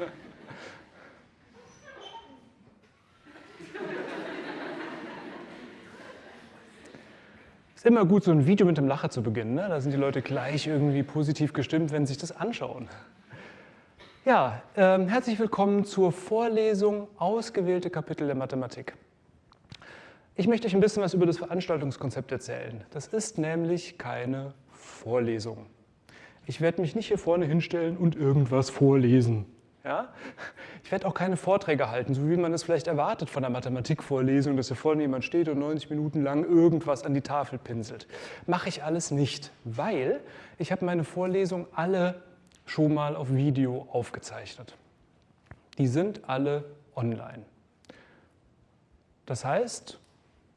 Ist immer gut, so ein Video mit einem Lacher zu beginnen. Ne? Da sind die Leute gleich irgendwie positiv gestimmt, wenn sie sich das anschauen. Ja, ähm, herzlich willkommen zur Vorlesung Ausgewählte Kapitel der Mathematik. Ich möchte euch ein bisschen was über das Veranstaltungskonzept erzählen. Das ist nämlich keine Vorlesung. Ich werde mich nicht hier vorne hinstellen und irgendwas vorlesen. Ja? Ich werde auch keine Vorträge halten, so wie man es vielleicht erwartet von der Mathematikvorlesung, dass hier vorne jemand steht und 90 Minuten lang irgendwas an die Tafel pinselt. Mache ich alles nicht, weil ich habe meine Vorlesung alle schon mal auf Video aufgezeichnet. Die sind alle online. Das heißt,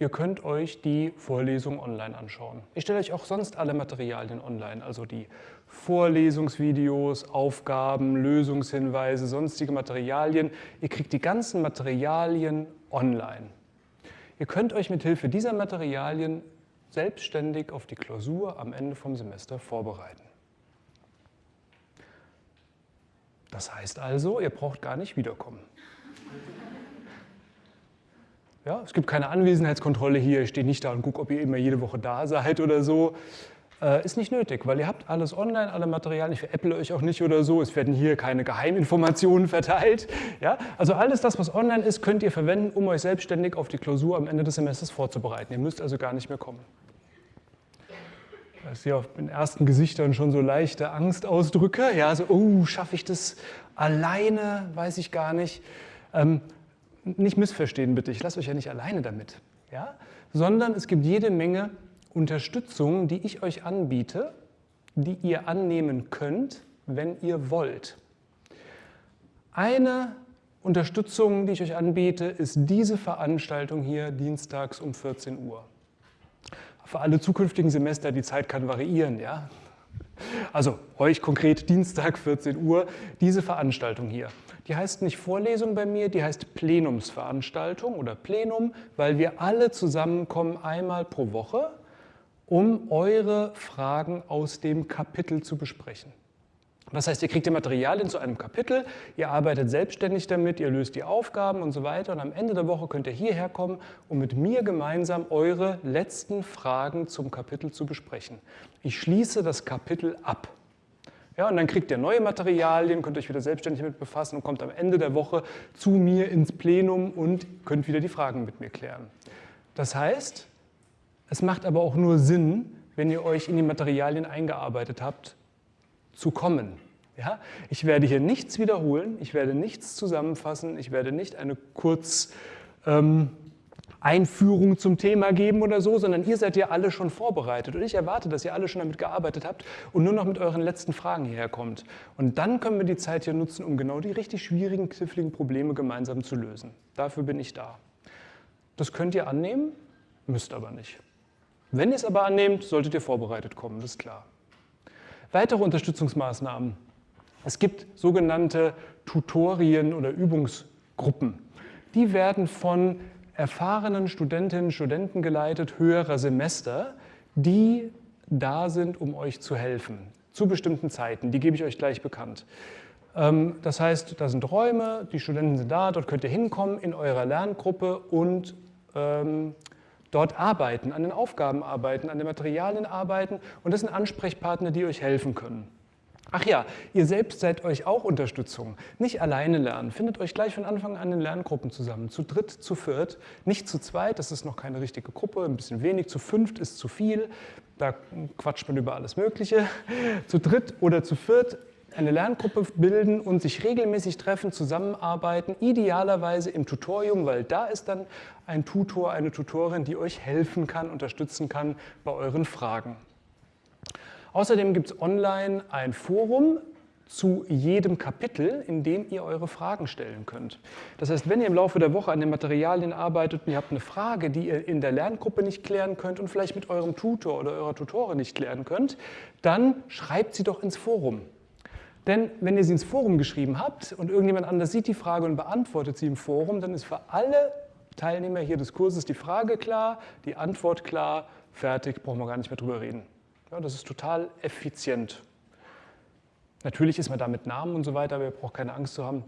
Ihr könnt euch die Vorlesung online anschauen. Ich stelle euch auch sonst alle Materialien online, also die Vorlesungsvideos, Aufgaben, Lösungshinweise, sonstige Materialien. Ihr kriegt die ganzen Materialien online. Ihr könnt euch mit Hilfe dieser Materialien selbstständig auf die Klausur am Ende vom Semester vorbereiten. Das heißt also, ihr braucht gar nicht wiederkommen. Ja, es gibt keine Anwesenheitskontrolle hier, ich stehe nicht da und gucke, ob ihr immer jede Woche da seid oder so. Äh, ist nicht nötig, weil ihr habt alles online, alle Materialien, ich veräpple euch auch nicht oder so, es werden hier keine Geheiminformationen verteilt. Ja? Also alles das, was online ist, könnt ihr verwenden, um euch selbstständig auf die Klausur am Ende des Semesters vorzubereiten. Ihr müsst also gar nicht mehr kommen. Ich sehe auf den ersten Gesichtern schon so leichte Angstausdrücke. Ja, so, oh, schaffe ich das alleine? Weiß ich gar nicht. Ähm, nicht missverstehen bitte, ich lasse euch ja nicht alleine damit, ja? sondern es gibt jede Menge Unterstützung, die ich euch anbiete, die ihr annehmen könnt, wenn ihr wollt. Eine Unterstützung, die ich euch anbiete, ist diese Veranstaltung hier dienstags um 14 Uhr. Für alle zukünftigen Semester, die Zeit kann variieren. Ja? Also euch konkret Dienstag 14 Uhr, diese Veranstaltung hier. Die heißt nicht Vorlesung bei mir, die heißt Plenumsveranstaltung oder Plenum, weil wir alle zusammenkommen einmal pro Woche, um eure Fragen aus dem Kapitel zu besprechen. Das heißt, ihr kriegt die Materialien zu einem Kapitel, ihr arbeitet selbstständig damit, ihr löst die Aufgaben und so weiter und am Ende der Woche könnt ihr hierher kommen, um mit mir gemeinsam eure letzten Fragen zum Kapitel zu besprechen. Ich schließe das Kapitel ab. Ja, und dann kriegt ihr neue Materialien, könnt euch wieder selbstständig damit befassen und kommt am Ende der Woche zu mir ins Plenum und könnt wieder die Fragen mit mir klären. Das heißt, es macht aber auch nur Sinn, wenn ihr euch in die Materialien eingearbeitet habt, zu kommen. Ja? Ich werde hier nichts wiederholen, ich werde nichts zusammenfassen, ich werde nicht eine kurz ähm, Einführung zum Thema geben oder so, sondern ihr seid ja alle schon vorbereitet und ich erwarte, dass ihr alle schon damit gearbeitet habt und nur noch mit euren letzten Fragen hierher kommt. Und dann können wir die Zeit hier nutzen, um genau die richtig schwierigen, kniffligen Probleme gemeinsam zu lösen. Dafür bin ich da. Das könnt ihr annehmen, müsst aber nicht. Wenn ihr es aber annehmt, solltet ihr vorbereitet kommen, das ist klar. Weitere Unterstützungsmaßnahmen. Es gibt sogenannte Tutorien oder Übungsgruppen. Die werden von erfahrenen Studentinnen und Studenten geleitet, höherer Semester, die da sind, um euch zu helfen, zu bestimmten Zeiten. Die gebe ich euch gleich bekannt. Ähm, das heißt, da sind Räume, die Studenten sind da, dort könnt ihr hinkommen in eurer Lerngruppe und ähm, dort arbeiten, an den Aufgaben arbeiten, an den Materialien arbeiten und das sind Ansprechpartner, die euch helfen können. Ach ja, ihr selbst seid euch auch Unterstützung. Nicht alleine lernen. Findet euch gleich von Anfang an in Lerngruppen zusammen. Zu dritt, zu viert, nicht zu zweit, das ist noch keine richtige Gruppe, ein bisschen wenig. Zu fünft ist zu viel, da quatscht man über alles Mögliche. Zu dritt oder zu viert eine Lerngruppe bilden und sich regelmäßig treffen, zusammenarbeiten, idealerweise im Tutorium, weil da ist dann ein Tutor, eine Tutorin, die euch helfen kann, unterstützen kann bei euren Fragen. Außerdem gibt es online ein Forum zu jedem Kapitel, in dem ihr eure Fragen stellen könnt. Das heißt, wenn ihr im Laufe der Woche an den Materialien arbeitet und ihr habt eine Frage, die ihr in der Lerngruppe nicht klären könnt und vielleicht mit eurem Tutor oder eurer Tutorin nicht klären könnt, dann schreibt sie doch ins Forum. Denn wenn ihr sie ins Forum geschrieben habt und irgendjemand anders sieht die Frage und beantwortet sie im Forum, dann ist für alle Teilnehmer hier des Kurses die Frage klar, die Antwort klar, fertig, brauchen wir gar nicht mehr drüber reden. Ja, das ist total effizient. Natürlich ist man da mit Namen und so weiter, aber ihr braucht keine Angst zu haben.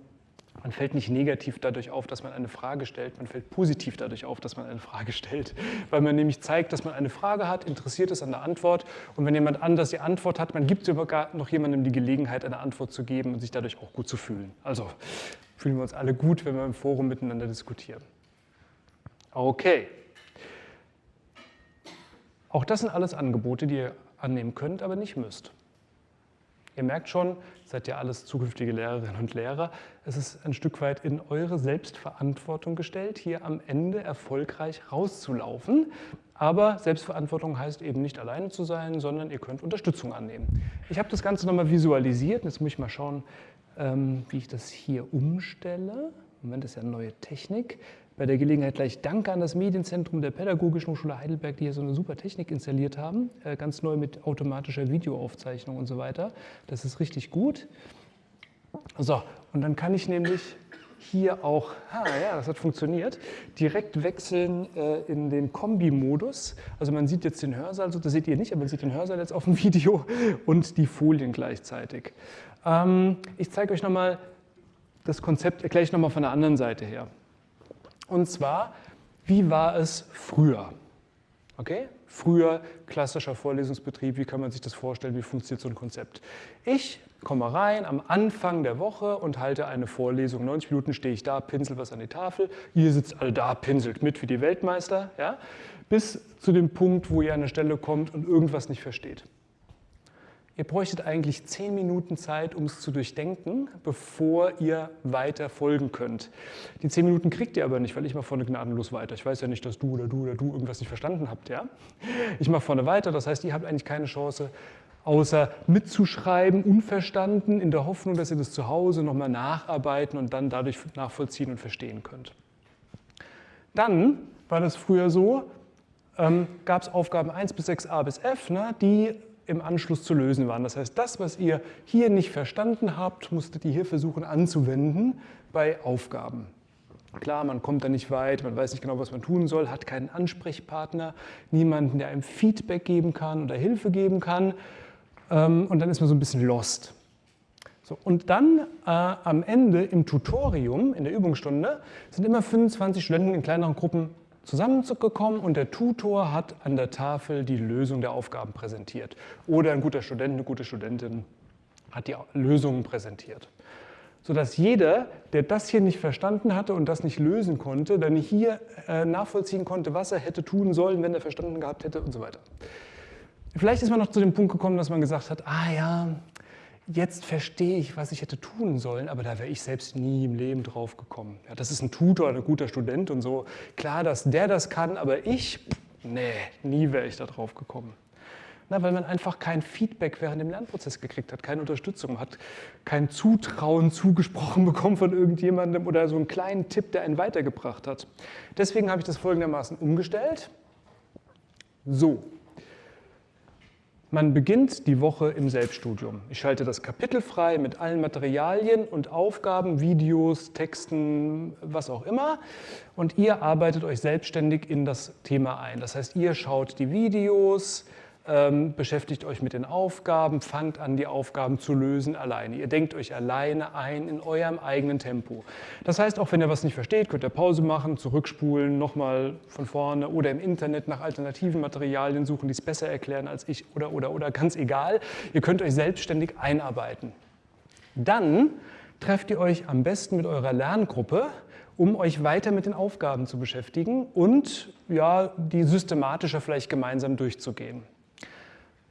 Man fällt nicht negativ dadurch auf, dass man eine Frage stellt, man fällt positiv dadurch auf, dass man eine Frage stellt, weil man nämlich zeigt, dass man eine Frage hat, interessiert ist an der Antwort und wenn jemand anders die Antwort hat, man gibt sogar noch jemandem die Gelegenheit, eine Antwort zu geben und sich dadurch auch gut zu fühlen. Also fühlen wir uns alle gut, wenn wir im Forum miteinander diskutieren. Okay. Auch das sind alles Angebote, die ihr annehmen könnt, aber nicht müsst. Ihr merkt schon, seid ja alles zukünftige Lehrerinnen und Lehrer, es ist ein Stück weit in eure Selbstverantwortung gestellt, hier am Ende erfolgreich rauszulaufen. Aber Selbstverantwortung heißt eben nicht alleine zu sein, sondern ihr könnt Unterstützung annehmen. Ich habe das Ganze nochmal visualisiert. Jetzt muss ich mal schauen, ähm, wie ich das hier umstelle. Moment, das ist ja eine neue Technik bei der Gelegenheit gleich Danke an das Medienzentrum der Pädagogischen Hochschule Heidelberg, die hier so eine super Technik installiert haben, äh, ganz neu mit automatischer Videoaufzeichnung und so weiter. Das ist richtig gut. So, und dann kann ich nämlich hier auch, ah ja, das hat funktioniert, direkt wechseln äh, in den Kombi-Modus. Also man sieht jetzt den Hörsaal, also das seht ihr nicht, aber man sieht den Hörsaal jetzt auf dem Video und die Folien gleichzeitig. Ähm, ich zeige euch nochmal das Konzept, erkläre ich nochmal von der anderen Seite her. Und zwar, wie war es früher? Okay? Früher klassischer Vorlesungsbetrieb, wie kann man sich das vorstellen, wie funktioniert so ein Konzept? Ich komme rein am Anfang der Woche und halte eine Vorlesung. 90 Minuten stehe ich da, pinsel was an die Tafel. Ihr sitzt alle da, pinselt mit wie die Weltmeister. Ja? Bis zu dem Punkt, wo ihr an eine Stelle kommt und irgendwas nicht versteht. Ihr bräuchtet eigentlich zehn Minuten Zeit, um es zu durchdenken, bevor ihr weiter folgen könnt. Die zehn Minuten kriegt ihr aber nicht, weil ich mache vorne gnadenlos weiter. Ich weiß ja nicht, dass du oder du oder du irgendwas nicht verstanden habt. Ja? Ich mache vorne weiter, das heißt, ihr habt eigentlich keine Chance, außer mitzuschreiben, unverstanden, in der Hoffnung, dass ihr das zu Hause nochmal nacharbeiten und dann dadurch nachvollziehen und verstehen könnt. Dann war das früher so, ähm, gab es Aufgaben 1 bis 6a bis f, ne, die im Anschluss zu lösen waren. Das heißt, das, was ihr hier nicht verstanden habt, musstet ihr hier versuchen anzuwenden bei Aufgaben. Klar, man kommt da nicht weit, man weiß nicht genau, was man tun soll, hat keinen Ansprechpartner, niemanden, der einem Feedback geben kann oder Hilfe geben kann. Ähm, und dann ist man so ein bisschen lost. So, und dann äh, am Ende im Tutorium, in der Übungsstunde, sind immer 25 Studenten in kleineren Gruppen zusammengekommen und der Tutor hat an der Tafel die Lösung der Aufgaben präsentiert. Oder ein guter Student, eine gute Studentin hat die Lösungen präsentiert. Sodass jeder, der das hier nicht verstanden hatte und das nicht lösen konnte, dann hier äh, nachvollziehen konnte, was er hätte tun sollen, wenn er verstanden gehabt hätte und so weiter. Vielleicht ist man noch zu dem Punkt gekommen, dass man gesagt hat, ah ja, jetzt verstehe ich, was ich hätte tun sollen, aber da wäre ich selbst nie im Leben drauf gekommen. Ja, das ist ein Tutor, ein guter Student und so. Klar, dass der das kann, aber ich, nee, nie wäre ich da drauf gekommen. Na, weil man einfach kein Feedback während dem Lernprozess gekriegt hat, keine Unterstützung, hat kein Zutrauen zugesprochen bekommen von irgendjemandem oder so einen kleinen Tipp, der einen weitergebracht hat. Deswegen habe ich das folgendermaßen umgestellt. So, man beginnt die Woche im Selbststudium. Ich schalte das Kapitel frei mit allen Materialien und Aufgaben, Videos, Texten, was auch immer. Und ihr arbeitet euch selbstständig in das Thema ein. Das heißt, ihr schaut die Videos, ähm, beschäftigt euch mit den Aufgaben, fangt an, die Aufgaben zu lösen alleine. Ihr denkt euch alleine ein in eurem eigenen Tempo. Das heißt, auch wenn ihr was nicht versteht, könnt ihr Pause machen, zurückspulen, nochmal von vorne oder im Internet nach alternativen Materialien suchen, die es besser erklären als ich oder, oder, oder, ganz egal. Ihr könnt euch selbstständig einarbeiten. Dann trefft ihr euch am besten mit eurer Lerngruppe, um euch weiter mit den Aufgaben zu beschäftigen und ja, die systematischer vielleicht gemeinsam durchzugehen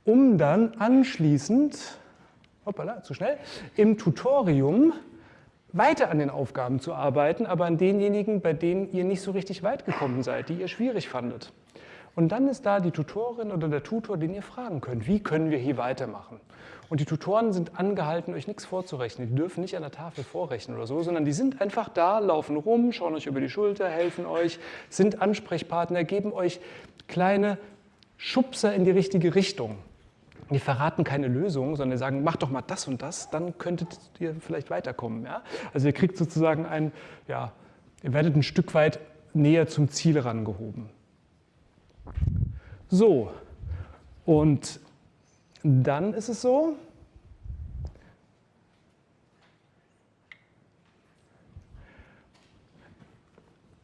um dann anschließend, hoppala, zu schnell, im Tutorium weiter an den Aufgaben zu arbeiten, aber an denjenigen, bei denen ihr nicht so richtig weit gekommen seid, die ihr schwierig fandet. Und dann ist da die Tutorin oder der Tutor, den ihr fragen könnt, wie können wir hier weitermachen? Und die Tutoren sind angehalten, euch nichts vorzurechnen. Die dürfen nicht an der Tafel vorrechnen oder so, sondern die sind einfach da, laufen rum, schauen euch über die Schulter, helfen euch, sind Ansprechpartner, geben euch kleine Schubser in die richtige Richtung die verraten keine Lösung, sondern sagen, mach doch mal das und das, dann könntet ihr vielleicht weiterkommen. Ja? Also ihr kriegt sozusagen ein, ja, ihr werdet ein Stück weit näher zum Ziel rangehoben. So, und dann ist es so,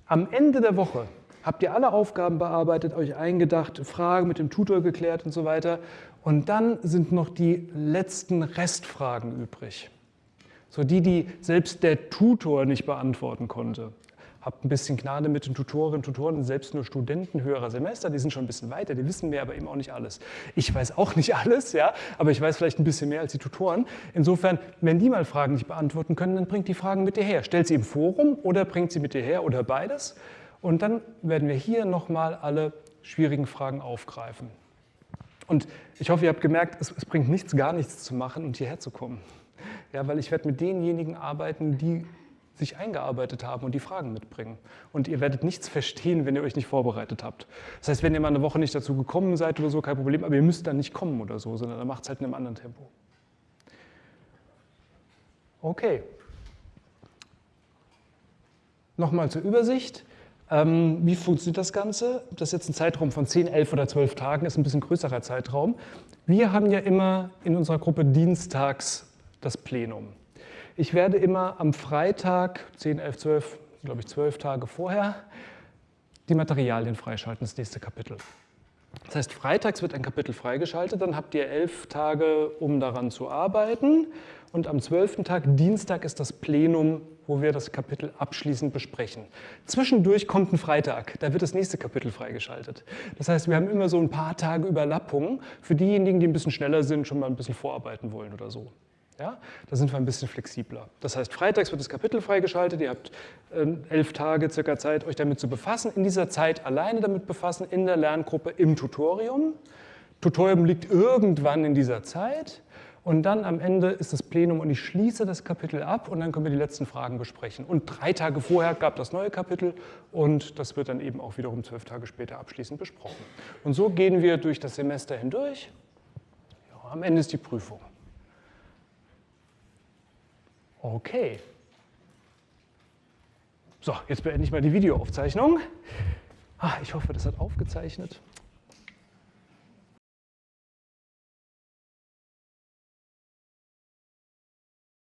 am Ende der Woche habt ihr alle Aufgaben bearbeitet, euch eingedacht, Fragen mit dem Tutor geklärt und so weiter. Und dann sind noch die letzten Restfragen übrig. So die, die selbst der Tutor nicht beantworten konnte. Habt ein bisschen Gnade mit den Tutorinnen und Tutoren, selbst nur Studenten höherer Semester, die sind schon ein bisschen weiter, die wissen mehr, aber eben auch nicht alles. Ich weiß auch nicht alles, ja, aber ich weiß vielleicht ein bisschen mehr als die Tutoren. Insofern, wenn die mal Fragen nicht beantworten können, dann bringt die Fragen mit dir her. Stellt sie im Forum oder bringt sie mit dir her oder beides. Und dann werden wir hier nochmal alle schwierigen Fragen aufgreifen. Und ich hoffe, ihr habt gemerkt, es, es bringt nichts, gar nichts zu machen und hierher zu kommen. Ja, weil ich werde mit denjenigen arbeiten, die sich eingearbeitet haben und die Fragen mitbringen. Und ihr werdet nichts verstehen, wenn ihr euch nicht vorbereitet habt. Das heißt, wenn ihr mal eine Woche nicht dazu gekommen seid oder so, kein Problem, aber ihr müsst dann nicht kommen oder so, sondern dann macht es halt in einem anderen Tempo. Okay. Nochmal zur Übersicht. Ähm, wie funktioniert das Ganze? Das ist jetzt ein Zeitraum von 10, 11 oder 12 Tagen, ist ein bisschen größerer Zeitraum. Wir haben ja immer in unserer Gruppe dienstags das Plenum. Ich werde immer am Freitag, 10, 11, 12, glaube ich 12 Tage vorher, die Materialien freischalten, das nächste Kapitel. Das heißt, freitags wird ein Kapitel freigeschaltet, dann habt ihr elf Tage, um daran zu arbeiten. Und am zwölften Tag, Dienstag, ist das Plenum, wo wir das Kapitel abschließend besprechen. Zwischendurch kommt ein Freitag, da wird das nächste Kapitel freigeschaltet. Das heißt, wir haben immer so ein paar Tage Überlappung für diejenigen, die ein bisschen schneller sind, schon mal ein bisschen vorarbeiten wollen oder so. Ja, da sind wir ein bisschen flexibler. Das heißt, freitags wird das Kapitel freigeschaltet, ihr habt äh, elf Tage circa Zeit, euch damit zu befassen. In dieser Zeit alleine damit befassen, in der Lerngruppe im Tutorium. Tutorium liegt irgendwann in dieser Zeit und dann am Ende ist das Plenum und ich schließe das Kapitel ab und dann können wir die letzten Fragen besprechen. Und drei Tage vorher gab das neue Kapitel und das wird dann eben auch wiederum zwölf Tage später abschließend besprochen. Und so gehen wir durch das Semester hindurch. Ja, am Ende ist die Prüfung. Okay. So, jetzt beende ich mal die Videoaufzeichnung. Ah, ich hoffe, das hat aufgezeichnet.